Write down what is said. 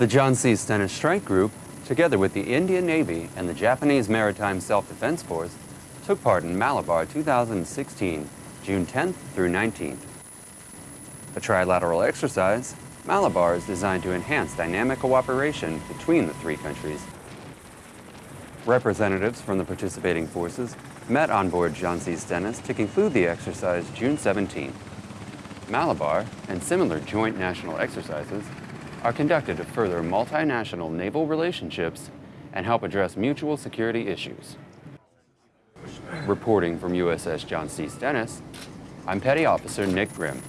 The John C. Stennis Strike Group, together with the Indian Navy and the Japanese Maritime Self-Defense Force, took part in Malabar 2016, June 10th through 19th. A trilateral exercise, Malabar is designed to enhance dynamic cooperation between the three countries. Representatives from the participating forces met on board John C. Stennis to conclude the exercise June 17th. Malabar and similar joint national exercises are conducted to further multinational naval relationships and help address mutual security issues. Reporting from USS John C. Stennis, I'm Petty Officer Nick Grimm.